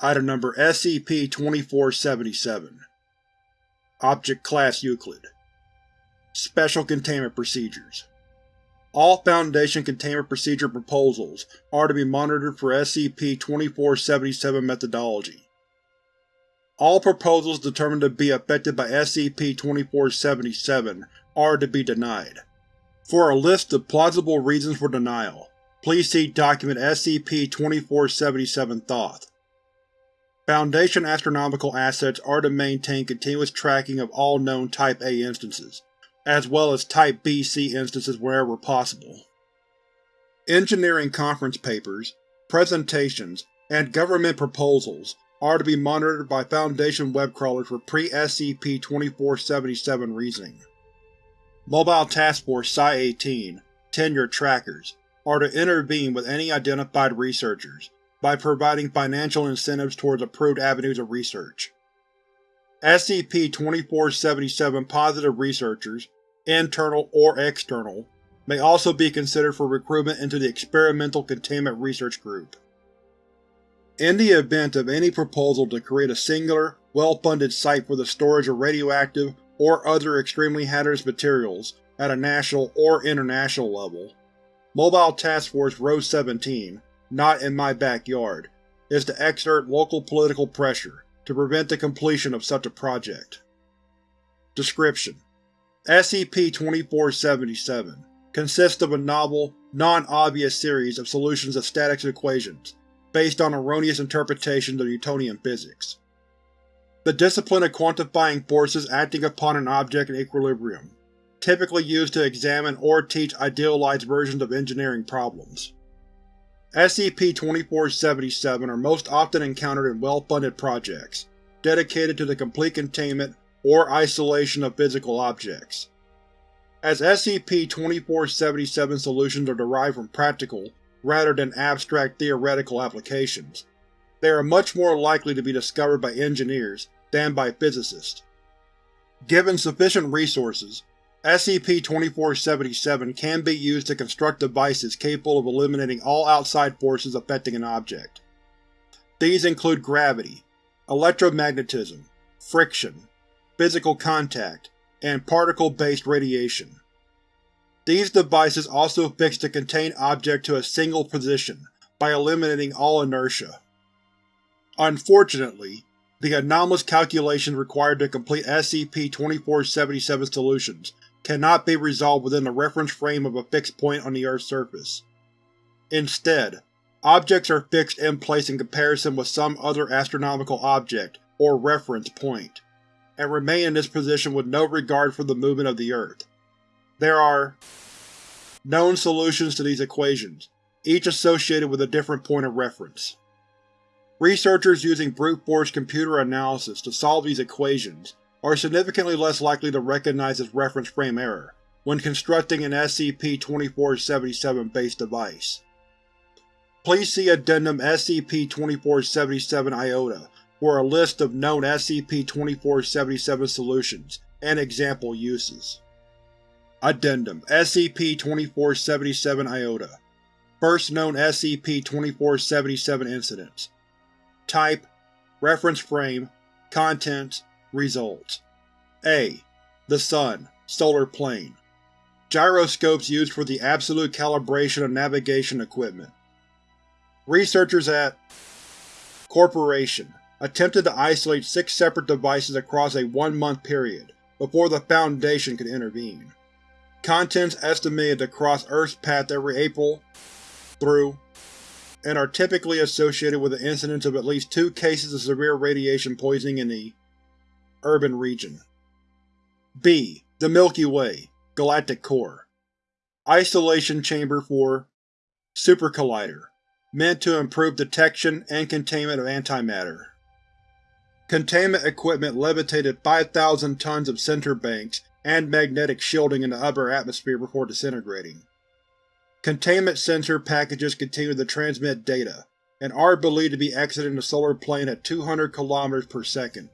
Item Number SCP-2477 Object Class Euclid Special Containment Procedures All Foundation Containment Procedure proposals are to be monitored for SCP-2477 methodology. All proposals determined to be affected by SCP-2477 are to be denied. For a list of plausible reasons for denial, please see Document SCP-2477 Thoth. Foundation astronomical assets are to maintain continuous tracking of all known Type A instances, as well as Type B-C instances wherever possible. Engineering conference papers, presentations, and government proposals are to be monitored by Foundation web crawlers for pre-SCP-2477 reasoning. Mobile Task Force Psi-18 tenure trackers are to intervene with any identified researchers by providing financial incentives towards approved avenues of research. SCP-2477 positive researchers, internal or external, may also be considered for recruitment into the Experimental Containment Research Group. In the event of any proposal to create a singular, well-funded site for the storage of radioactive or other extremely hazardous materials at a national or international level, Mobile Task Force Rho-17 not in my backyard, is to exert local political pressure to prevent the completion of such a project. Description: SCP-2477 consists of a novel, non-obvious series of solutions of statics equations based on erroneous interpretations of Newtonian physics. The discipline of quantifying forces acting upon an object in equilibrium, typically used to examine or teach idealized versions of engineering problems. SCP-2477 are most often encountered in well-funded projects, dedicated to the complete containment or isolation of physical objects. As SCP-2477 solutions are derived from practical, rather than abstract theoretical applications, they are much more likely to be discovered by engineers than by physicists. Given sufficient resources, SCP-2477 can be used to construct devices capable of eliminating all outside forces affecting an object. These include gravity, electromagnetism, friction, physical contact, and particle-based radiation. These devices also fix the contained object to a single position by eliminating all inertia. Unfortunately, the anomalous calculations required to complete SCP-2477 solutions cannot be resolved within the reference frame of a fixed point on the Earth's surface. Instead, objects are fixed in place in comparison with some other astronomical object or reference point, and remain in this position with no regard for the movement of the Earth. There are known solutions to these equations, each associated with a different point of reference. Researchers using brute force computer analysis to solve these equations are significantly less likely to recognize this reference frame error when constructing an SCP-2477-based device. Please see Addendum SCP-2477-IOTA for a list of known SCP-2477 solutions and example uses. Addendum SCP-2477-IOTA First known SCP-2477 incidents Type Reference Frame Contents Results A. The Sun, Solar Plane Gyroscopes used for the absolute calibration of navigation equipment. Researchers at Corporation attempted to isolate six separate devices across a one-month period, before the Foundation could intervene. Contents estimated to cross Earth's path every April through and are typically associated with the incidence of at least two cases of severe radiation poisoning in the Urban Region. B. The Milky Way Galactic Core Isolation Chamber for Super Collider meant to improve detection and containment of antimatter. Containment equipment levitated 5,000 tons of center banks and magnetic shielding in the upper atmosphere before disintegrating. Containment sensor packages continue to transmit data, and are believed to be exiting the solar plane at 200 km per second.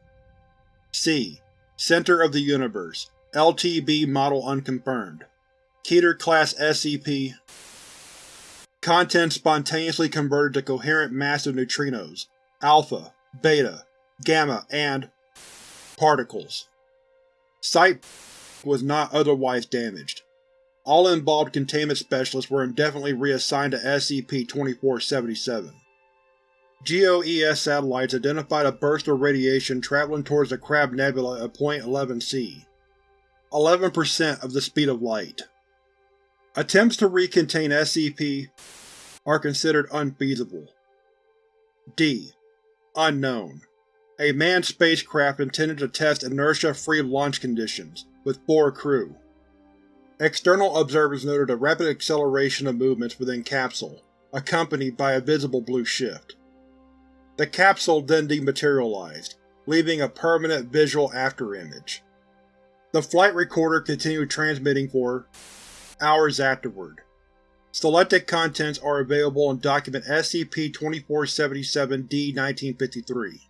C. Center of the Universe LTB Model Unconfirmed Keter-class SCP Content spontaneously converted to coherent massive neutrinos Alpha beta, gamma, and particles. Site was not otherwise damaged. All involved containment specialists were indefinitely reassigned to SCP-2477. GOES satellites identified a burst of radiation traveling towards the Crab Nebula at point 11c, 11% of the speed of light. Attempts to recontain SCP are considered unfeasible. D. Unknown. A manned spacecraft intended to test inertia-free launch conditions, with four crew. External observers noted a rapid acceleration of movements within Capsule, accompanied by a visible blue shift. The capsule then dematerialized, leaving a permanent visual afterimage. The flight recorder continued transmitting for hours afterward. Selected contents are available in Document SCP-2477-D-1953.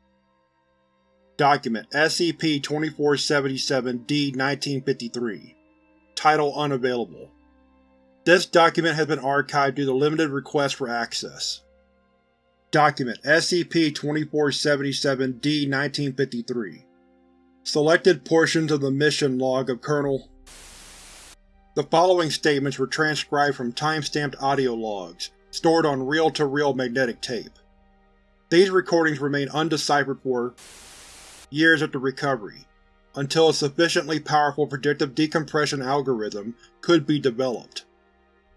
Document SCP-2477-D-1953 Title unavailable. This document has been archived due to limited requests for access. Document SCP-2477-D-1953 Selected portions of the mission log of Colonel The following statements were transcribed from time-stamped audio logs, stored on reel-to-reel -reel magnetic tape. These recordings remain undeciphered for years after recovery, until a sufficiently powerful predictive decompression algorithm could be developed.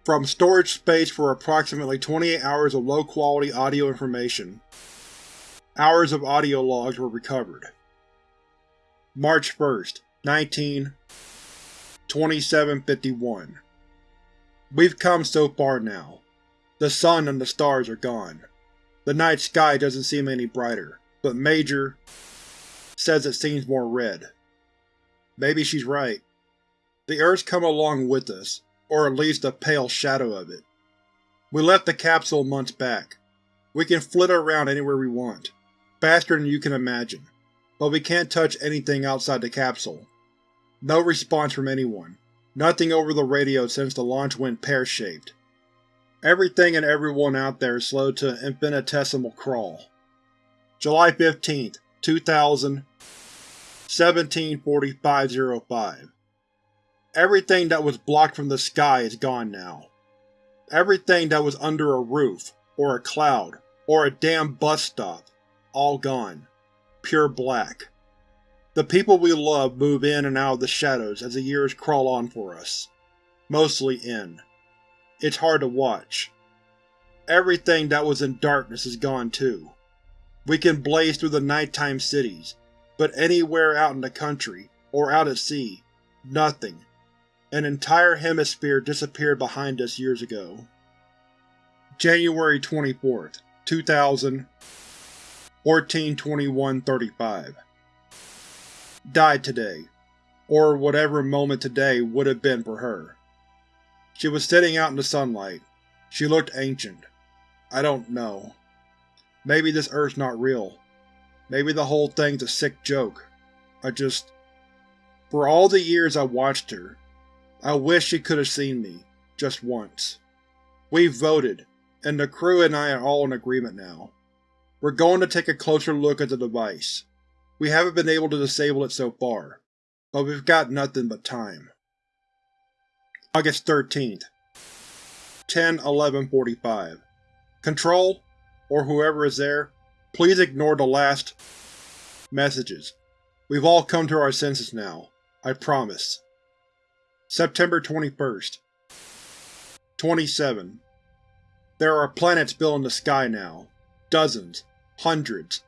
From storage space for approximately 28 hours of low-quality audio information, hours of audio logs were recovered. March 1st, 19 2751 We've come so far now. The sun and the stars are gone. The night sky doesn't seem any brighter, but Major says it seems more red. Maybe she's right. The Earth's come along with us, or at least a pale shadow of it. We left the capsule months back. We can flit around anywhere we want, faster than you can imagine, but we can't touch anything outside the capsule. No response from anyone. Nothing over the radio since the launch went pear-shaped. Everything and everyone out there is slowed to an infinitesimal crawl. July 15, 2000 174505 Everything that was blocked from the sky is gone now. Everything that was under a roof, or a cloud, or a damn bus stop, all gone. Pure black. The people we love move in and out of the shadows as the years crawl on for us. Mostly in. It's hard to watch. Everything that was in darkness is gone too. We can blaze through the nighttime cities, but anywhere out in the country, or out at sea, nothing. An entire hemisphere disappeared behind us years ago. January 24th, 2000 14-21-35 Died today, or whatever moment today would have been for her. She was sitting out in the sunlight. She looked ancient. I don't know. Maybe this Earth's not real. Maybe the whole thing's a sick joke. I just… For all the years I watched her, I wish she could have seen me, just once. We've voted, and the crew and I are all in agreement now. We're going to take a closer look at the device. We haven't been able to disable it so far, but we've got nothing but time. August 13th 10-11-45 Control, or whoever is there, Please ignore the last messages. We've all come to our senses now. I promise. September 21st 27. There are planets filling the sky now. Dozens. Hundreds.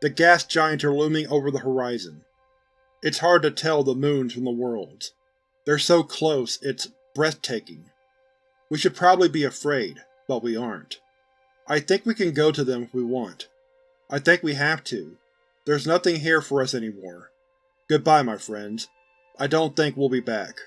The gas giants are looming over the horizon. It's hard to tell the moons from the worlds. They're so close, it's breathtaking. We should probably be afraid, but we aren't. I think we can go to them if we want. I think we have to. There's nothing here for us anymore. Goodbye, my friends. I don't think we'll be back.